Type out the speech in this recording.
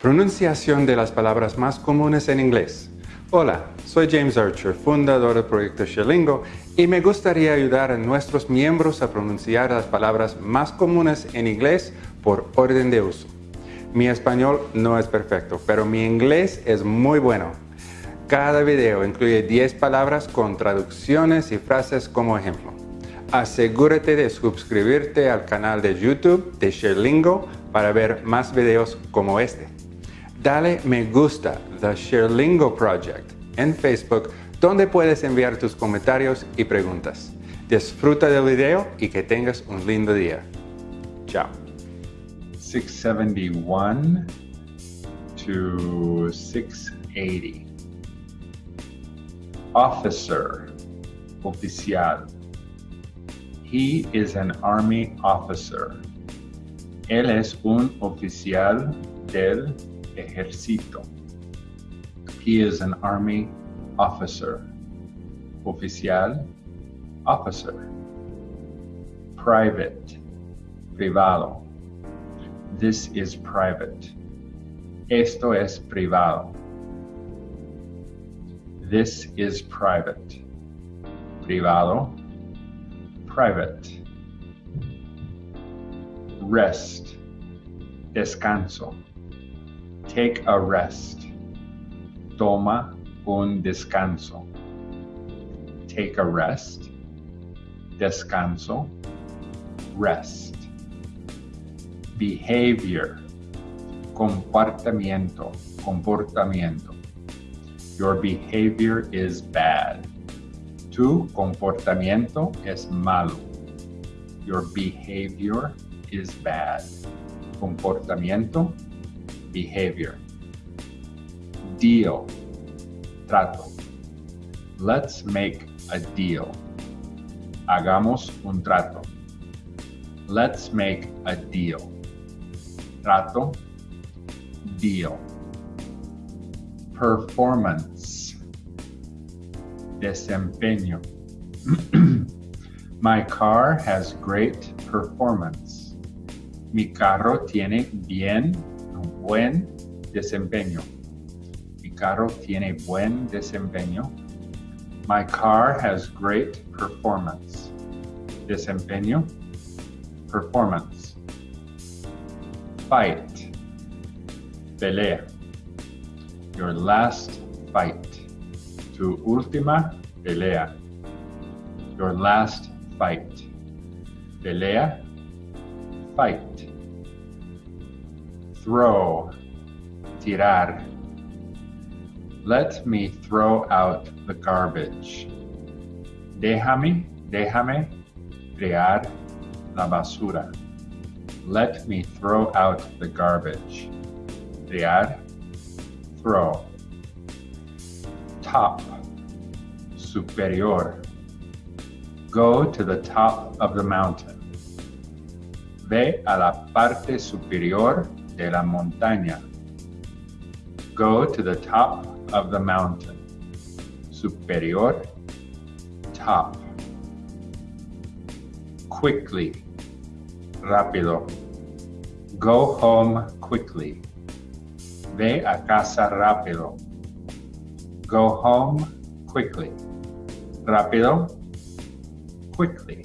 Pronunciación de las palabras más comunes en inglés. Hola, soy James Archer, fundador del proyecto Sherlingo, y me gustaría ayudar a nuestros miembros a pronunciar las palabras más comunes en inglés por orden de uso. Mi español no es perfecto, pero mi inglés es muy bueno. Cada video incluye 10 palabras con traducciones y frases como ejemplo. Asegúrate de suscribirte al canal de YouTube de Sherlingo para ver más videos como este dale me gusta The Sherlingo Project en Facebook donde puedes enviar tus comentarios y preguntas. Disfruta del video y que tengas un lindo día. Chao. 671 to 680. Officer, oficial. He is an army officer. Él es un oficial del ejército. He is an army officer. Oficial, officer. Private, privado. This is private. Esto es privado. This is private. Privado, private. Rest, descanso. Take a rest. Toma un descanso. Take a rest. Descanso. Rest. Behavior. Comportamiento. Comportamiento. Your behavior is bad. Tu comportamiento es malo. Your behavior is bad. Comportamiento behavior. Deal, trato. Let's make a deal. Hagamos un trato. Let's make a deal. Trato, deal. Performance, desempeño. My car has great performance. Mi carro tiene bien buen desempeño. Mi carro tiene buen desempeño. My car has great performance. Desempeño. Performance. Fight. Pelea. Your last fight. Tu última pelea. Your last fight. Pelea. Fight throw, tirar. Let me throw out the garbage. Déjame, déjame tirar la basura. Let me throw out the garbage. Tirar, throw. Top, superior. Go to the top of the mountain. Ve a la parte superior de la montaña. Go to the top of the mountain. Superior, top. Quickly, rápido. Go home quickly. Ve a casa rápido. Go home quickly. Rápido, quickly.